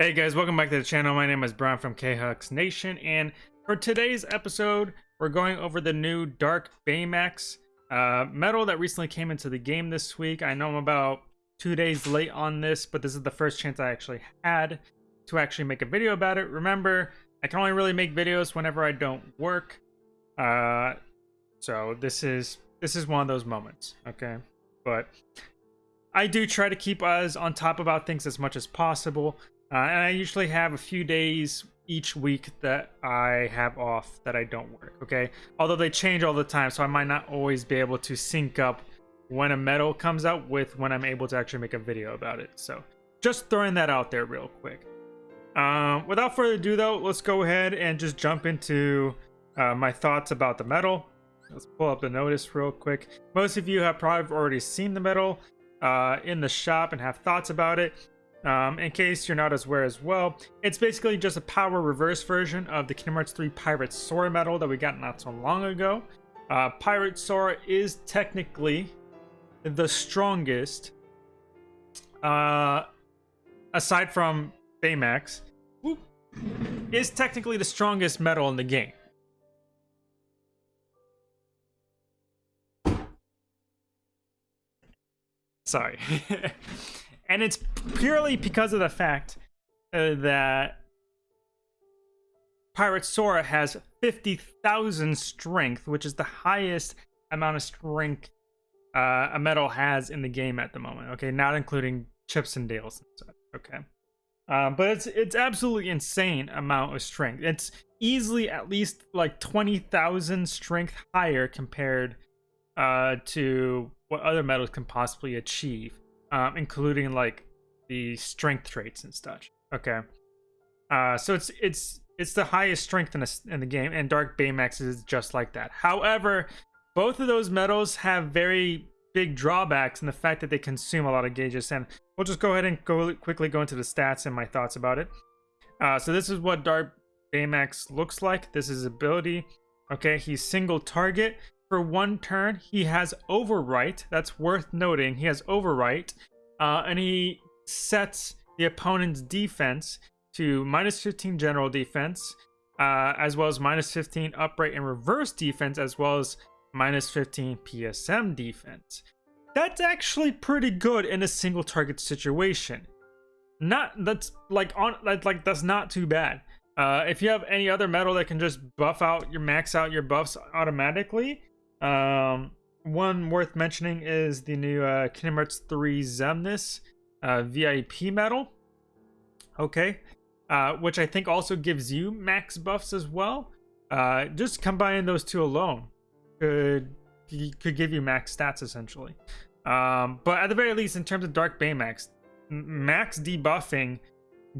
Hey guys, welcome back to the channel. My name is Brian from KHux Nation, and for today's episode, we're going over the new Dark Baymax uh, medal that recently came into the game this week. I know I'm about two days late on this, but this is the first chance I actually had to actually make a video about it. Remember, I can only really make videos whenever I don't work, uh, so this is this is one of those moments, okay? But I do try to keep us on top about things as much as possible. Uh, and I usually have a few days each week that I have off that I don't work, okay? Although they change all the time, so I might not always be able to sync up when a medal comes out with when I'm able to actually make a video about it. So just throwing that out there real quick. Um, without further ado though, let's go ahead and just jump into uh, my thoughts about the medal. Let's pull up the notice real quick. Most of you have probably already seen the medal uh, in the shop and have thoughts about it. Um, in case you're not as aware as well, it's basically just a power reverse version of the Kingdom Hearts 3 Pirate Sora medal that we got not so long ago. Uh, Pirate Sora is technically the strongest, uh, aside from Baymax, whoop, is technically the strongest medal in the game. Sorry. and it's purely because of the fact uh, that Pirate Sora has 50,000 strength, which is the highest amount of strength uh, a medal has in the game at the moment. Okay, not including Chips and Dales and. Okay, um, but it's it's absolutely insane amount of strength. It's easily at least like 20,000 strength higher compared uh, to what other medals can possibly achieve um, including like the strength traits and such. Okay, uh, so it's it's it's the highest strength in, a, in the game, and Dark Baymax is just like that. However, both of those medals have very big drawbacks in the fact that they consume a lot of gauges, and we'll just go ahead and go quickly go into the stats and my thoughts about it. Uh, so this is what Dark Baymax looks like. This is ability. Okay, he's single target. For one turn, he has Overwrite. That's worth noting. He has Overwrite. Uh, and he sets the opponent's defense to minus 15 general defense, uh, as well as minus 15 upright and reverse defense, as well as minus 15 PSM defense. That's actually pretty good in a single target situation. Not that's like on like, like that's not too bad. Uh, if you have any other medal that can just buff out your max out your buffs automatically, um, one worth mentioning is the new uh, Kingdom Hearts 3 Xemnas uh, VIP medal. Okay. Uh, which I think also gives you max buffs as well. Uh, just combining those two alone could could give you max stats essentially. Um, but at the very least, in terms of Dark Baymax, max debuffing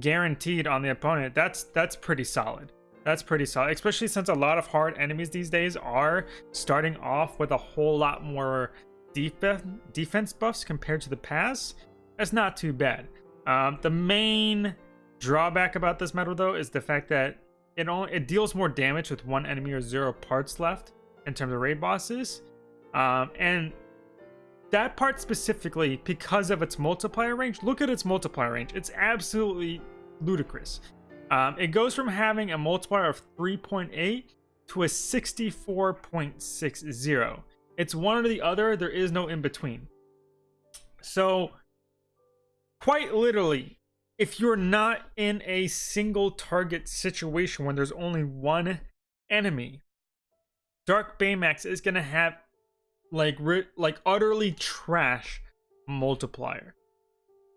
guaranteed on the opponent. That's that's pretty solid. That's pretty solid, especially since a lot of hard enemies these days are starting off with a whole lot more def defense buffs compared to the past. That's not too bad. Um, the main drawback about this medal, though, is the fact that it only it deals more damage with one enemy or zero parts left in terms of raid bosses. Um, and that part specifically, because of its multiplier range, look at its multiplier range. It's absolutely ludicrous. Um, it goes from having a multiplier of 3.8 to a 64.60. It's one or the other. There is no in between. So, quite literally, if you're not in a single target situation when there's only one enemy, Dark Baymax is gonna have like like utterly trash multiplier.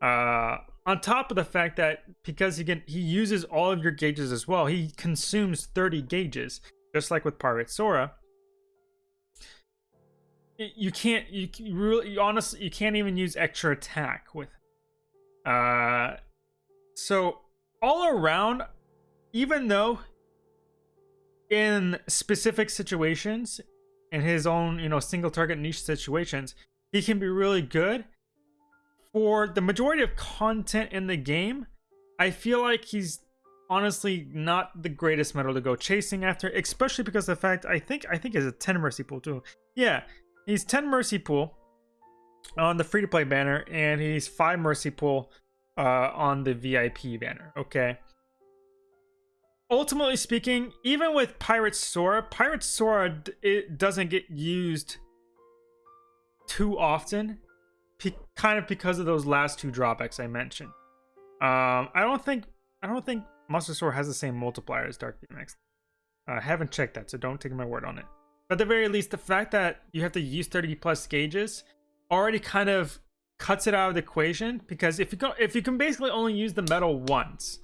Uh, on top of the fact that because he can he uses all of your gauges as well he consumes 30 gauges just like with pirate sora. You can't you, really you honestly you can't even use extra attack with uh so all around even though in specific situations in his own you know single target niche situations he can be really good for the majority of content in the game, I feel like he's honestly not the greatest medal to go chasing after, especially because the fact I think I think is a 10 mercy pull too. Yeah, he's 10 mercy pull on the free to play banner, and he's 5 mercy pool uh, on the VIP banner. Okay. Ultimately speaking, even with Pirate Sora, Pirate Sora it doesn't get used too often, kind of because of those last two drawbacks I mentioned. Um, I don't think I don't think Sora has the same multiplier as Dark Baymax. I haven't checked that, so don't take my word on it. But at the very least, the fact that you have to use 30 plus gauges already kind of cuts it out of the equation because if you go if you can basically only use the medal once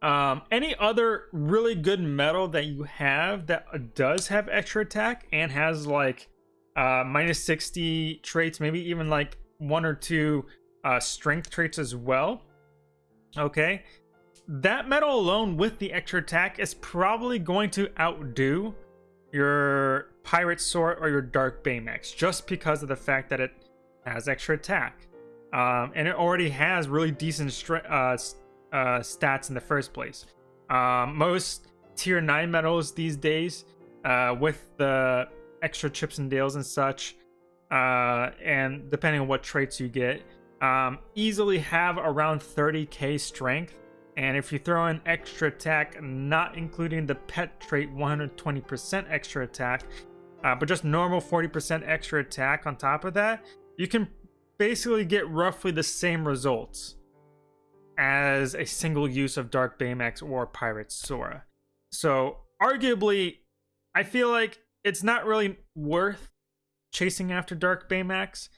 um, any other really good medal that you have that does have extra attack and has like uh, minus 60 traits maybe even like one or two uh, strength traits as well. Okay. That medal alone with the extra attack is probably going to outdo your pirate Sora or your dark baymax just because of the fact that it has extra attack. Um, and it already has really decent uh, uh, stats in the first place. Um, most tier 9 medals these days, uh, with the extra chips and dales and such, uh, and depending on what traits you get, um, easily have around 30k strength. And if you throw in extra attack, not including the pet trait 120% extra attack, uh, but just normal 40% extra attack on top of that, you can basically get roughly the same results as a single use of Dark Baymax or Pirate Sora. So, arguably, I feel like it's not really worth chasing after Dark Baymax.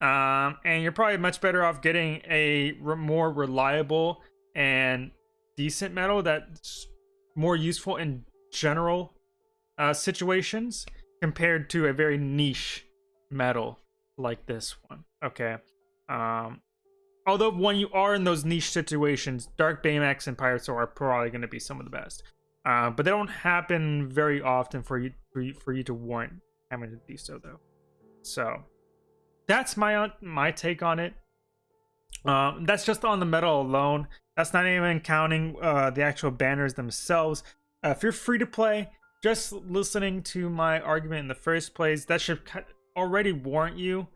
Um, and you're probably much better off getting a re more reliable and decent medal that's more useful in general uh, situations compared to a very niche medal like this one. Okay. Um, although when you are in those niche situations, Dark Baymax and Pirate Sora probably going to be some of the best. Uh, but they don't happen very often for you for you, for you to warrant having to do so though. So that's my my take on it. Um, that's just on the medal alone. That's not even counting uh, the actual banners themselves. Uh, if you're free to play, just listening to my argument in the first place, that should already warrant you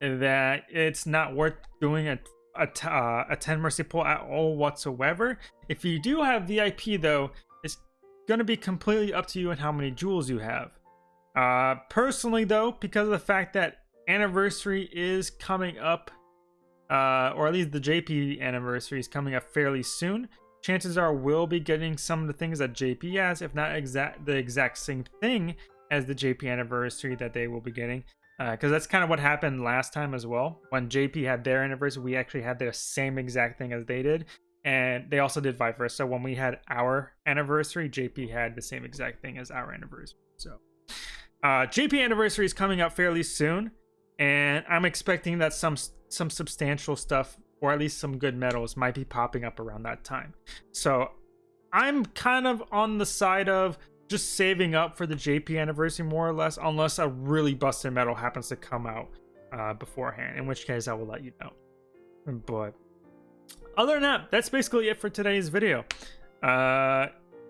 that it's not worth doing a a, uh, a 10 mercy pull at all whatsoever. If you do have VIP though, it's going to be completely up to you and how many jewels you have. Uh, personally though, because of the fact that anniversary is coming up, uh, or at least the JP anniversary is coming up fairly soon, chances are we'll be getting some of the things that JP has, if not exact the exact same thing as the JP anniversary that they will be getting because uh, that's kind of what happened last time as well. When JP had their anniversary, we actually had the same exact thing as they did, and they also did vice versa. So when we had our anniversary, JP had the same exact thing as our anniversary. So uh, JP anniversary is coming up fairly soon, and I'm expecting that some some substantial stuff, or at least some good medals, might be popping up around that time. So I'm kind of on the side of just saving up for the JP anniversary more or less, unless a really busted medal happens to come out uh, beforehand, in which case I will let you know. But other than that, that's basically it for today's video. Uh,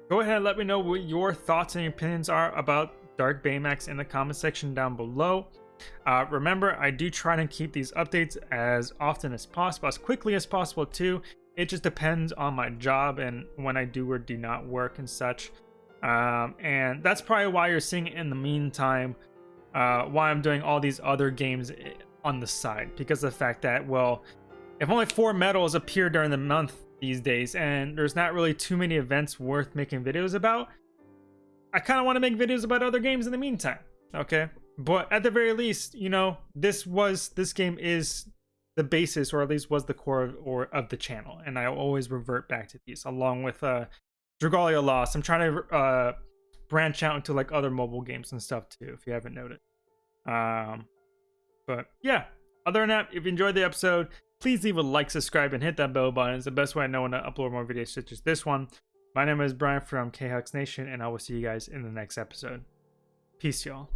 go ahead and let me know what your thoughts and opinions are about Dark Baymax in the comment section down below. Uh, remember, I do try to keep these updates as often as possible, as quickly as possible too. It just depends on my job and when I do or do not work and such. Um, and that's probably why you're seeing in the meantime, uh, why I'm doing all these other games on the side. Because the fact that, well, if only four medals appear during the month these days, and there's not really too many events worth making videos about, I kind of want to make videos about other games in the meantime, okay? But at the very least, you know, this was, this game is the basis, or at least was the core of, or of the channel, and I always revert back to these, along with uh, Dragalia Lost. I'm trying to uh, branch out into like other mobile games and stuff too, if you haven't noted. Um, but yeah, other than that, if you enjoyed the episode, please leave a like, subscribe, and hit that bell button. It's the best way I know when to upload more videos such as this one. My name is Brian from KHux Nation, and I will see you guys in the next episode. Peace, y'all.